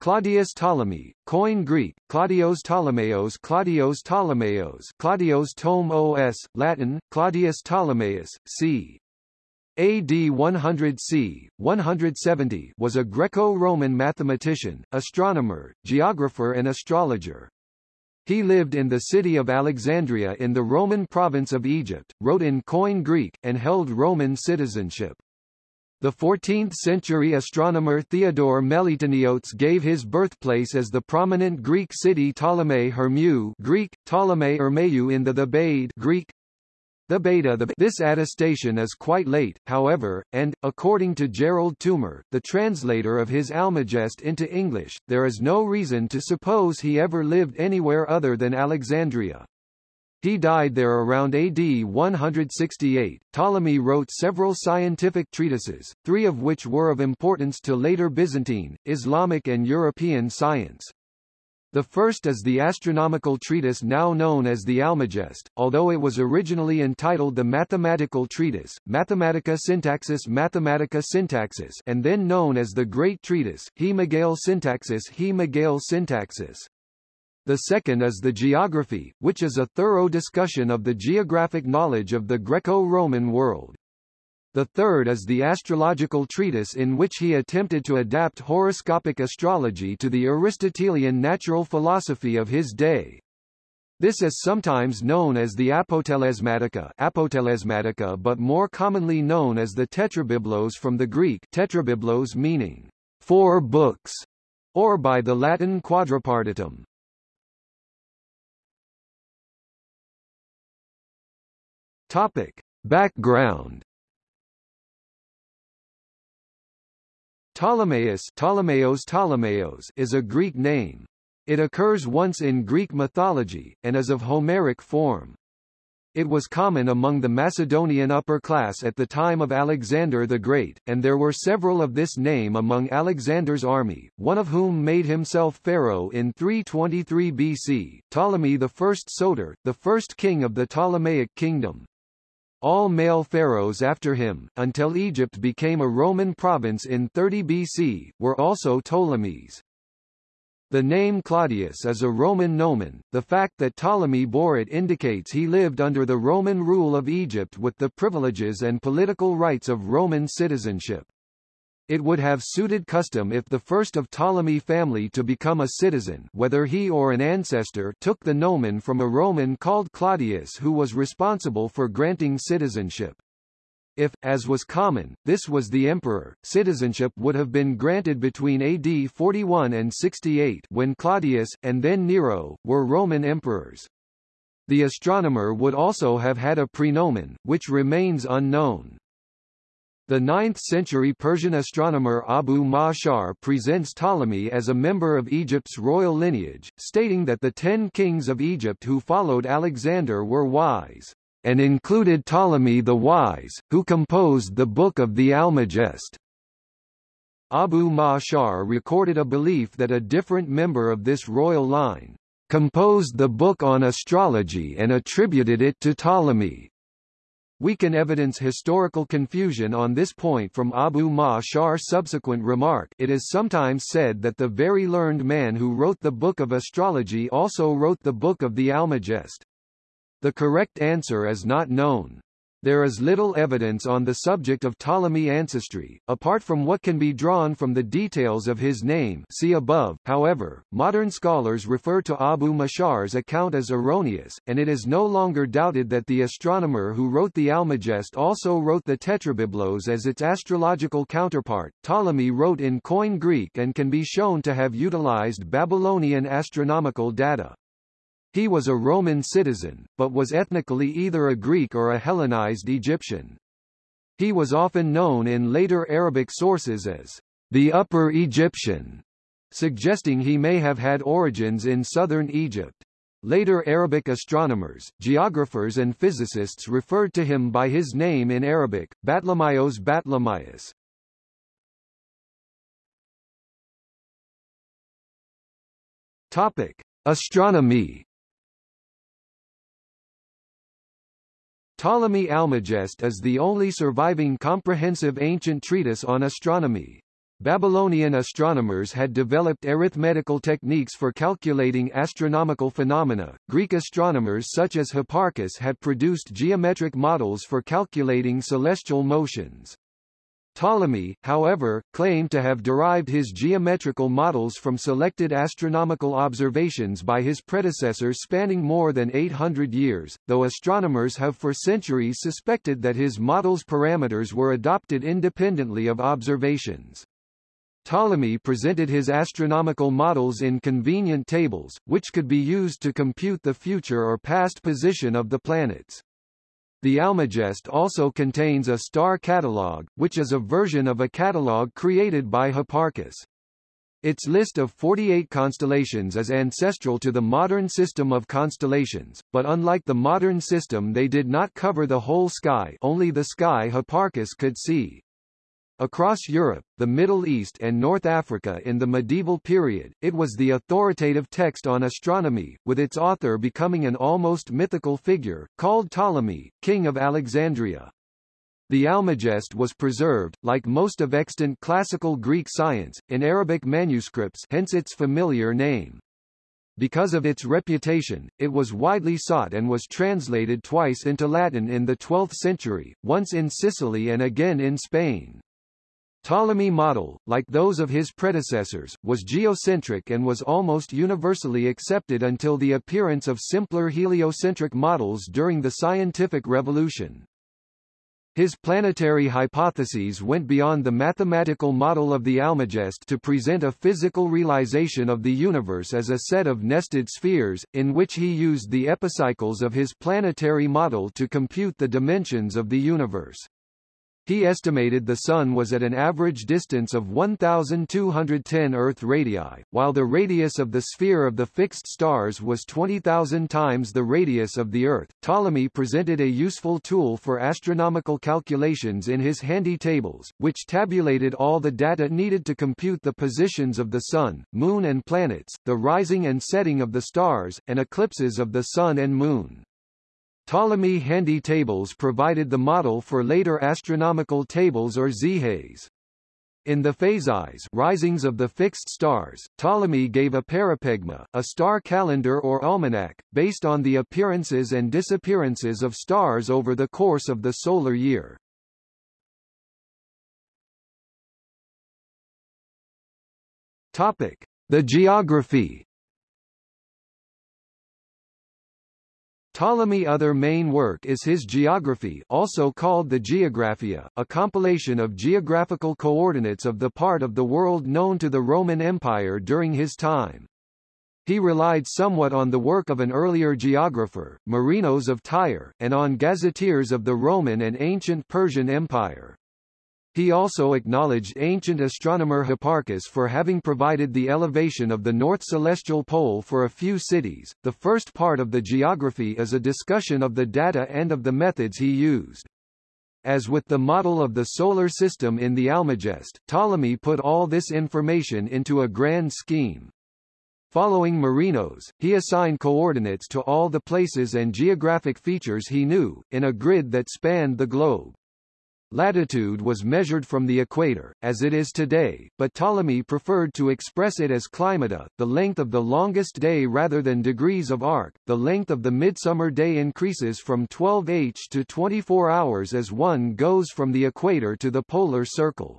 Claudius Ptolemy, Koine Greek, Claudios Ptolemeos Claudios Ptolemeos Claudios Tome OS, Latin, Claudius Ptolemaeus, c. AD 100 c. 170 was a Greco-Roman mathematician, astronomer, geographer and astrologer. He lived in the city of Alexandria in the Roman province of Egypt, wrote in Koine Greek, and held Roman citizenship. The 14th-century astronomer Theodore Meliteniotes gave his birthplace as the prominent Greek city Ptolemy Hermeu Greek, Ptolemy Ermeu in the Thebaid Greek, the beta the This attestation is quite late, however, and, according to Gerald Toomer, the translator of his Almagest into English, there is no reason to suppose he ever lived anywhere other than Alexandria. He died there around AD 168. Ptolemy wrote several scientific treatises, three of which were of importance to later Byzantine, Islamic and European science. The first is the astronomical treatise now known as the Almagest, although it was originally entitled the Mathematical Treatise, Mathematica Syntaxis Mathematica Syntaxis and then known as the Great Treatise, He Megale Syntaxis He Megale Syntaxis. The second is the Geography, which is a thorough discussion of the geographic knowledge of the Greco-Roman world. The third is the astrological treatise in which he attempted to adapt horoscopic astrology to the Aristotelian natural philosophy of his day. This is sometimes known as the Apotelesmatica, Apotelesmatica but more commonly known as the Tetrabiblos from the Greek tetrabiblos meaning four books, or by the Latin quadripartitum. Topic. Background Ptolemaeus Ptolemeos Ptolemeos is a Greek name. It occurs once in Greek mythology, and is of Homeric form. It was common among the Macedonian upper class at the time of Alexander the Great, and there were several of this name among Alexander's army, one of whom made himself pharaoh in 323 BC, Ptolemy I Soter, the first king of the Ptolemaic kingdom. All male pharaohs after him, until Egypt became a Roman province in 30 BC, were also Ptolemies. The name Claudius is a Roman nomen, the fact that Ptolemy bore it indicates he lived under the Roman rule of Egypt with the privileges and political rights of Roman citizenship. It would have suited custom if the first of Ptolemy family to become a citizen whether he or an ancestor took the nomen from a Roman called Claudius who was responsible for granting citizenship. If, as was common, this was the emperor, citizenship would have been granted between AD 41 and 68 when Claudius, and then Nero, were Roman emperors. The astronomer would also have had a prenomen, which remains unknown. The 9th-century Persian astronomer Abu Ma'shar presents Ptolemy as a member of Egypt's royal lineage, stating that the ten kings of Egypt who followed Alexander were wise, and included Ptolemy the Wise, who composed the Book of the Almagest. Abu Ma'shar recorded a belief that a different member of this royal line composed the book on astrology and attributed it to Ptolemy. We can evidence historical confusion on this point from Abu Ma'shar's subsequent remark it is sometimes said that the very learned man who wrote the Book of Astrology also wrote the Book of the Almagest. The correct answer is not known. There is little evidence on the subject of Ptolemy ancestry, apart from what can be drawn from the details of his name see above. However, modern scholars refer to Abu Ma'shar's account as erroneous, and it is no longer doubted that the astronomer who wrote the Almagest also wrote the Tetrabiblos as its astrological counterpart. Ptolemy wrote in Koine Greek and can be shown to have utilized Babylonian astronomical data. He was a Roman citizen, but was ethnically either a Greek or a Hellenized Egyptian. He was often known in later Arabic sources as the Upper Egyptian, suggesting he may have had origins in southern Egypt. Later Arabic astronomers, geographers and physicists referred to him by his name in Arabic, Batlamaios Batlamaios. Topic: Astronomy Ptolemy Almagest is the only surviving comprehensive ancient treatise on astronomy. Babylonian astronomers had developed arithmetical techniques for calculating astronomical phenomena. Greek astronomers such as Hipparchus had produced geometric models for calculating celestial motions. Ptolemy, however, claimed to have derived his geometrical models from selected astronomical observations by his predecessors spanning more than 800 years, though astronomers have for centuries suspected that his models' parameters were adopted independently of observations. Ptolemy presented his astronomical models in convenient tables, which could be used to compute the future or past position of the planets. The Almagest also contains a star catalogue, which is a version of a catalogue created by Hipparchus. Its list of 48 constellations is ancestral to the modern system of constellations, but unlike the modern system they did not cover the whole sky only the sky Hipparchus could see. Across Europe, the Middle East and North Africa in the medieval period, it was the authoritative text on astronomy, with its author becoming an almost mythical figure, called Ptolemy, king of Alexandria. The Almagest was preserved, like most of extant classical Greek science, in Arabic manuscripts hence its familiar name. Because of its reputation, it was widely sought and was translated twice into Latin in the 12th century, once in Sicily and again in Spain. Ptolemy model, like those of his predecessors, was geocentric and was almost universally accepted until the appearance of simpler heliocentric models during the scientific revolution. His planetary hypotheses went beyond the mathematical model of the Almagest to present a physical realization of the universe as a set of nested spheres, in which he used the epicycles of his planetary model to compute the dimensions of the universe. He estimated the Sun was at an average distance of 1,210 Earth radii, while the radius of the sphere of the fixed stars was 20,000 times the radius of the Earth. Ptolemy presented a useful tool for astronomical calculations in his handy tables, which tabulated all the data needed to compute the positions of the Sun, Moon and planets, the rising and setting of the stars, and eclipses of the Sun and Moon. Ptolemy handy tables provided the model for later astronomical tables or zihas. In the phasis risings of the fixed stars, Ptolemy gave a parapegma, a star calendar or almanac, based on the appearances and disappearances of stars over the course of the solar year. Topic: The geography Ptolemy other main work is his Geography also called the Geographia, a compilation of geographical coordinates of the part of the world known to the Roman Empire during his time. He relied somewhat on the work of an earlier geographer, Marinos of Tyre, and on gazetteers of the Roman and ancient Persian Empire. He also acknowledged ancient astronomer Hipparchus for having provided the elevation of the north celestial pole for a few cities. The first part of the geography is a discussion of the data and of the methods he used. As with the model of the solar system in the Almagest, Ptolemy put all this information into a grand scheme. Following Marinos, he assigned coordinates to all the places and geographic features he knew, in a grid that spanned the globe. Latitude was measured from the equator, as it is today, but Ptolemy preferred to express it as climata, the length of the longest day rather than degrees of arc. The length of the midsummer day increases from 12h to 24 hours as one goes from the equator to the polar circle.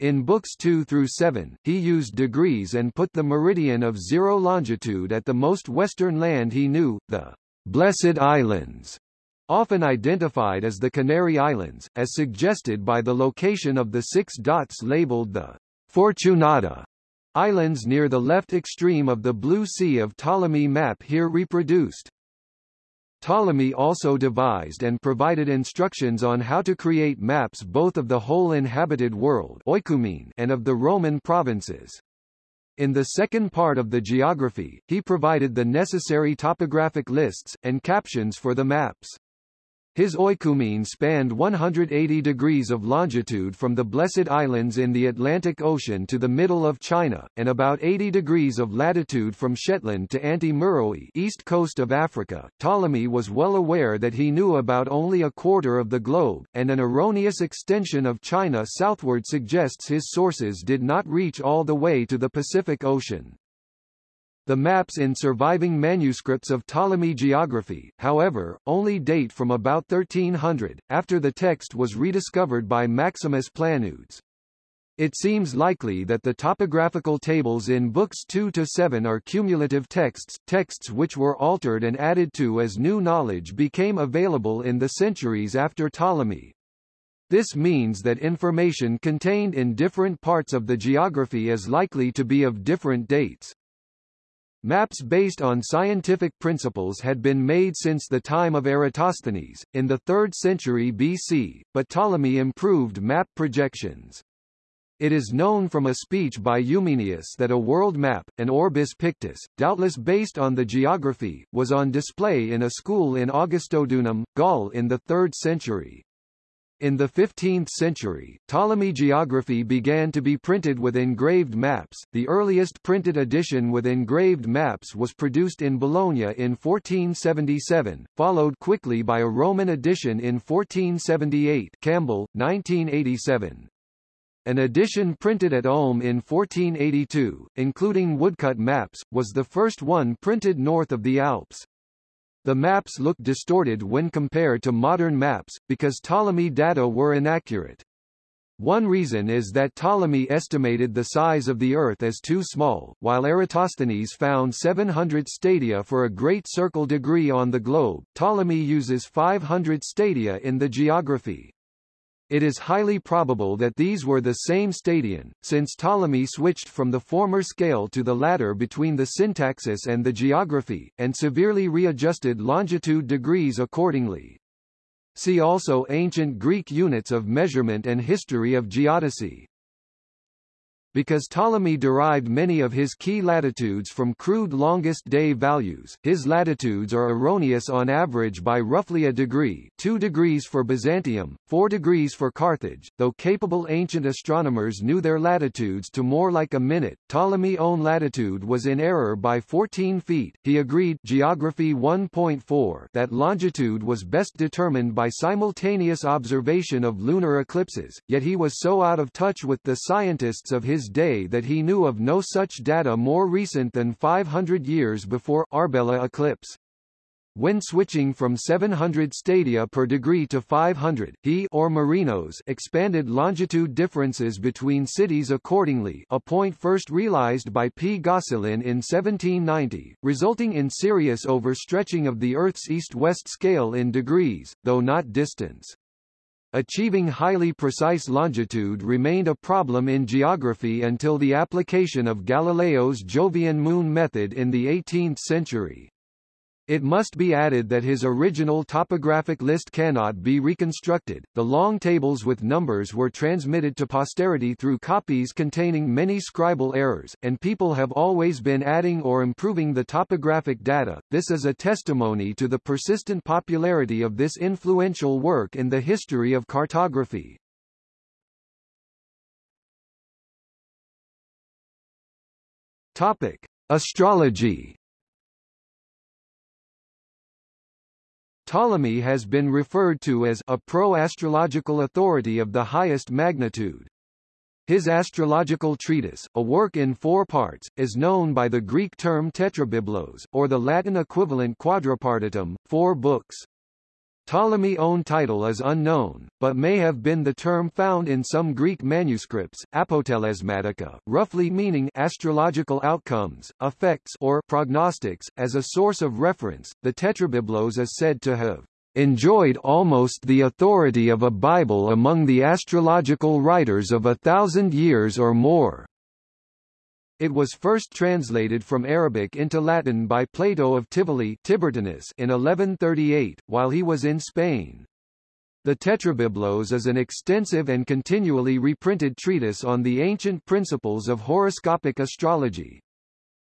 In books 2 through 7, he used degrees and put the meridian of zero longitude at the most western land he knew, the Blessed Islands, often identified as the Canary Islands, as suggested by the location of the six dots labeled the Fortunata Islands near the left extreme of the Blue Sea of Ptolemy map here reproduced. Ptolemy also devised and provided instructions on how to create maps both of the whole inhabited world and of the Roman provinces. In the second part of the geography, he provided the necessary topographic lists, and captions for the maps. His oikumene spanned 180 degrees of longitude from the Blessed Islands in the Atlantic Ocean to the middle of China, and about 80 degrees of latitude from Shetland to Anti-Meroe east coast of Africa. Ptolemy was well aware that he knew about only a quarter of the globe, and an erroneous extension of China southward suggests his sources did not reach all the way to the Pacific Ocean. The maps in surviving manuscripts of Ptolemy geography, however, only date from about 1300, after the text was rediscovered by Maximus Planudes. It seems likely that the topographical tables in books 2 to 7 are cumulative texts, texts which were altered and added to as new knowledge became available in the centuries after Ptolemy. This means that information contained in different parts of the geography is likely to be of different dates. Maps based on scientific principles had been made since the time of Eratosthenes, in the 3rd century BC, but Ptolemy improved map projections. It is known from a speech by Eumenius that a world map, an orbis pictus, doubtless based on the geography, was on display in a school in Augustodunum, Gaul in the 3rd century. In the 15th century, Ptolemy geography began to be printed with engraved maps. The earliest printed edition with engraved maps was produced in Bologna in 1477, followed quickly by a Roman edition in 1478 Campbell, 1987. An edition printed at Ulm in 1482, including woodcut maps, was the first one printed north of the Alps. The maps look distorted when compared to modern maps, because Ptolemy data were inaccurate. One reason is that Ptolemy estimated the size of the Earth as too small, while Eratosthenes found 700 stadia for a great circle degree on the globe. Ptolemy uses 500 stadia in the geography. It is highly probable that these were the same stadion, since Ptolemy switched from the former scale to the latter between the syntaxis and the geography, and severely readjusted longitude degrees accordingly. See also Ancient Greek units of measurement and history of geodesy. Because Ptolemy derived many of his key latitudes from crude longest day values, his latitudes are erroneous on average by roughly a degree 2 degrees for Byzantium, 4 degrees for Carthage, though capable ancient astronomers knew their latitudes to more like a minute. Ptolemy's own latitude was in error by 14 feet. He agreed Geography 1.4 that longitude was best determined by simultaneous observation of lunar eclipses, yet he was so out of touch with the scientists of his his day that he knew of no such data more recent than 500 years before Arbela eclipse. When switching from 700 stadia per degree to 500, he or Marinos expanded longitude differences between cities accordingly a point first realized by P. Gosselin in 1790, resulting in serious overstretching of the Earth's east-west scale in degrees, though not distance. Achieving highly precise longitude remained a problem in geography until the application of Galileo's Jovian moon method in the 18th century. It must be added that his original topographic list cannot be reconstructed. The long tables with numbers were transmitted to posterity through copies containing many scribal errors, and people have always been adding or improving the topographic data. This is a testimony to the persistent popularity of this influential work in the history of cartography. Topic: Astrology Ptolemy has been referred to as a pro-astrological authority of the highest magnitude. His astrological treatise, a work in four parts, is known by the Greek term tetrabiblos, or the Latin equivalent quadripartitum, four books. Ptolemy's own title is unknown, but may have been the term found in some Greek manuscripts, apotelesmatica, roughly meaning astrological outcomes, effects or prognostics. As a source of reference, the Tetrabiblos is said to have enjoyed almost the authority of a Bible among the astrological writers of a thousand years or more. It was first translated from Arabic into Latin by Plato of Tivoli Tiburtinus in 1138, while he was in Spain. The Tetrabiblos is an extensive and continually reprinted treatise on the ancient principles of horoscopic astrology.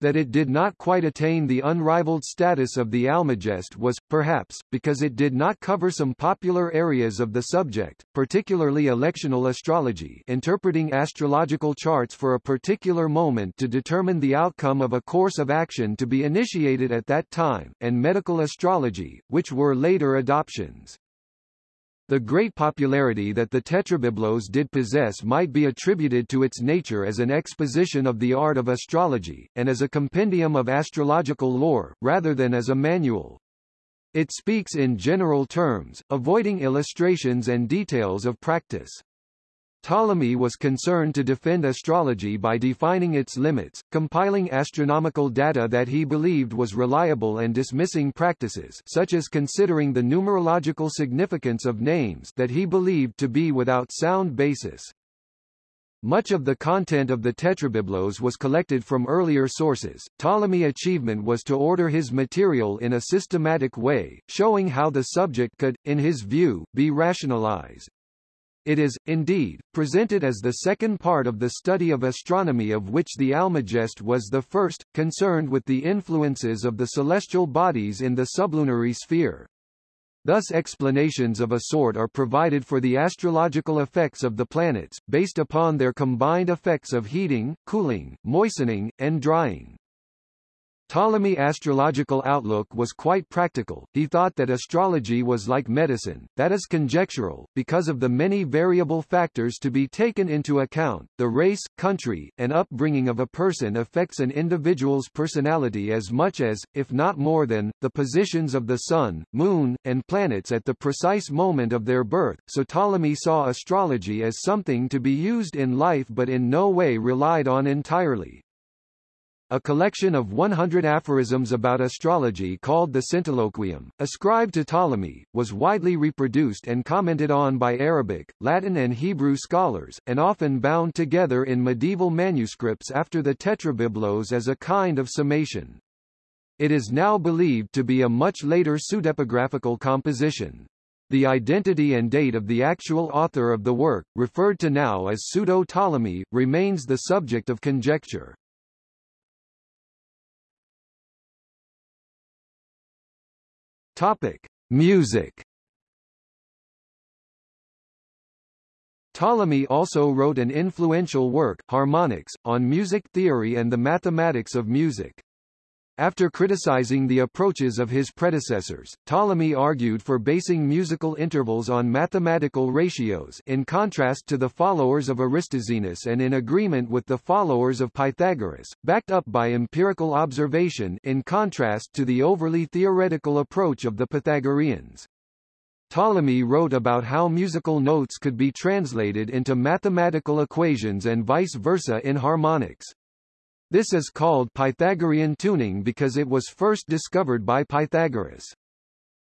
That it did not quite attain the unrivaled status of the Almagest was, perhaps, because it did not cover some popular areas of the subject, particularly electional astrology interpreting astrological charts for a particular moment to determine the outcome of a course of action to be initiated at that time, and medical astrology, which were later adoptions. The great popularity that the Tetrabiblos did possess might be attributed to its nature as an exposition of the art of astrology, and as a compendium of astrological lore, rather than as a manual. It speaks in general terms, avoiding illustrations and details of practice. Ptolemy was concerned to defend astrology by defining its limits, compiling astronomical data that he believed was reliable and dismissing practices such as considering the numerological significance of names that he believed to be without sound basis. Much of the content of the Tetrabiblos was collected from earlier sources. Ptolemy's achievement was to order his material in a systematic way, showing how the subject could, in his view, be rationalized. It is, indeed, presented as the second part of the study of astronomy of which the Almagest was the first, concerned with the influences of the celestial bodies in the sublunary sphere. Thus explanations of a sort are provided for the astrological effects of the planets, based upon their combined effects of heating, cooling, moistening, and drying. Ptolemy's astrological outlook was quite practical, he thought that astrology was like medicine, that is conjectural, because of the many variable factors to be taken into account, the race, country, and upbringing of a person affects an individual's personality as much as, if not more than, the positions of the sun, moon, and planets at the precise moment of their birth, so Ptolemy saw astrology as something to be used in life but in no way relied on entirely. A collection of 100 aphorisms about astrology called the Centiloquium, ascribed to Ptolemy, was widely reproduced and commented on by Arabic, Latin and Hebrew scholars, and often bound together in medieval manuscripts after the Tetrabiblos as a kind of summation. It is now believed to be a much later pseudepigraphical composition. The identity and date of the actual author of the work, referred to now as Pseudo-Ptolemy, remains the subject of conjecture. Topic: Music. Ptolemy also wrote an influential work, Harmonics, on music theory and the mathematics of music. After criticizing the approaches of his predecessors, Ptolemy argued for basing musical intervals on mathematical ratios in contrast to the followers of Aristoxenus and in agreement with the followers of Pythagoras, backed up by empirical observation in contrast to the overly theoretical approach of the Pythagoreans. Ptolemy wrote about how musical notes could be translated into mathematical equations and vice versa in harmonics. This is called Pythagorean tuning because it was first discovered by Pythagoras.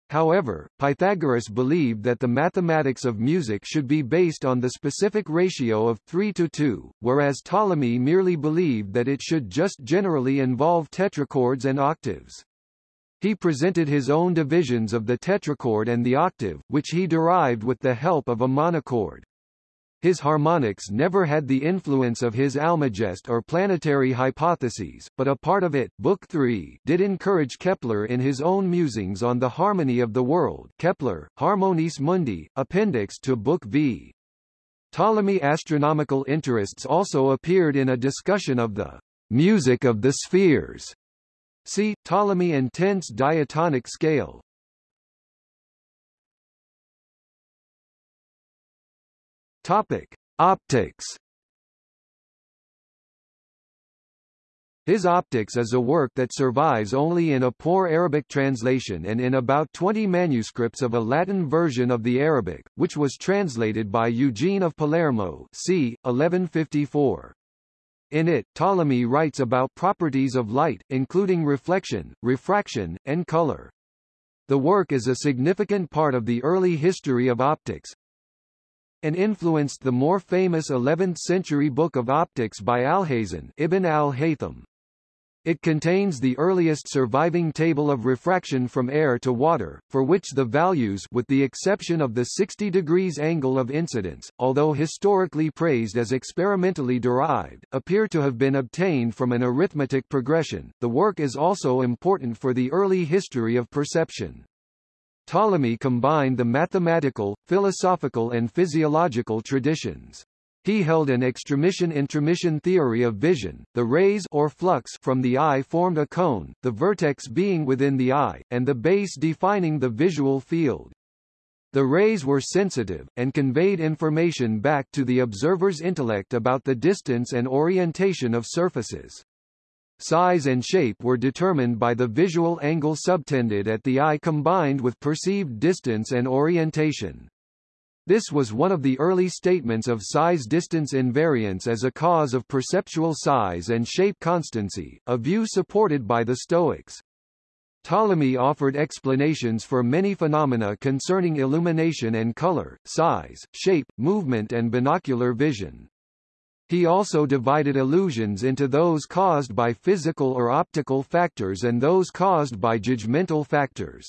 However, Pythagoras believed that the mathematics of music should be based on the specific ratio of 3 to 2, whereas Ptolemy merely believed that it should just generally involve tetrachords and octaves. He presented his own divisions of the tetrachord and the octave, which he derived with the help of a monochord. His harmonics never had the influence of his Almagest or planetary hypotheses, but a part of it Book 3 did encourage Kepler in his own musings on the harmony of the world Kepler, Harmonices Mundi, appendix to Book V. Ptolemy astronomical interests also appeared in a discussion of the music of the spheres. See, Ptolemy intense diatonic scale. Topic: Optics. His Optics is a work that survives only in a poor Arabic translation and in about 20 manuscripts of a Latin version of the Arabic, which was translated by Eugene of Palermo c. 1154. In it, Ptolemy writes about properties of light, including reflection, refraction, and color. The work is a significant part of the early history of optics, and influenced the more famous 11th-century book of optics by Alhazen Ibn al-Haytham. It contains the earliest surviving table of refraction from air to water, for which the values with the exception of the 60 degrees angle of incidence, although historically praised as experimentally derived, appear to have been obtained from an arithmetic progression. The work is also important for the early history of perception. Ptolemy combined the mathematical, philosophical and physiological traditions. He held an extramission-intramission theory of vision. The rays or flux from the eye formed a cone, the vertex being within the eye, and the base defining the visual field. The rays were sensitive, and conveyed information back to the observer's intellect about the distance and orientation of surfaces. Size and shape were determined by the visual angle subtended at the eye combined with perceived distance and orientation. This was one of the early statements of size-distance invariance as a cause of perceptual size and shape constancy, a view supported by the Stoics. Ptolemy offered explanations for many phenomena concerning illumination and color, size, shape, movement and binocular vision. He also divided illusions into those caused by physical or optical factors and those caused by judgmental factors.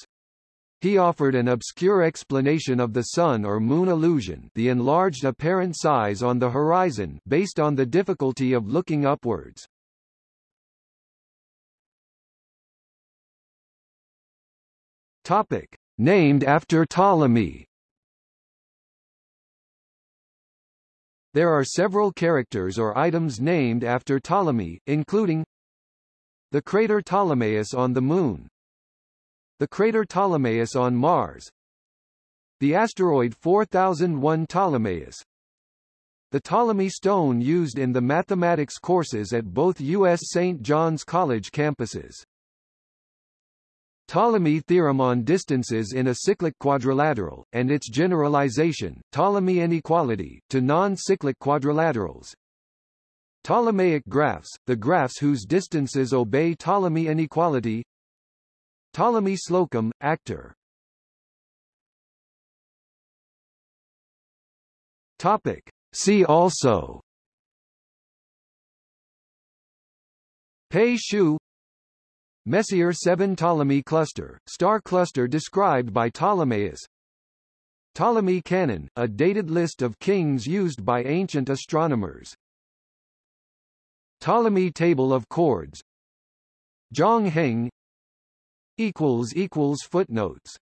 He offered an obscure explanation of the sun or moon illusion the enlarged apparent size on the horizon based on the difficulty of looking upwards. Topic. Named after Ptolemy There are several characters or items named after Ptolemy, including the crater Ptolemaeus on the Moon, the crater Ptolemaeus on Mars, the asteroid 4001 Ptolemaeus, the Ptolemy stone used in the mathematics courses at both U.S. St. John's College campuses. Ptolemy theorem on distances in a cyclic quadrilateral, and its generalization, Ptolemy inequality, to non-cyclic quadrilaterals. Ptolemaic graphs, the graphs whose distances obey Ptolemy inequality Ptolemy Slocum, actor Topic. See also Pei Xiu Messier 7 Ptolemy cluster, star cluster described by Ptolemaeus Ptolemy canon, a dated list of kings used by ancient astronomers. Ptolemy table of chords. Zhang Heng equals equals footnotes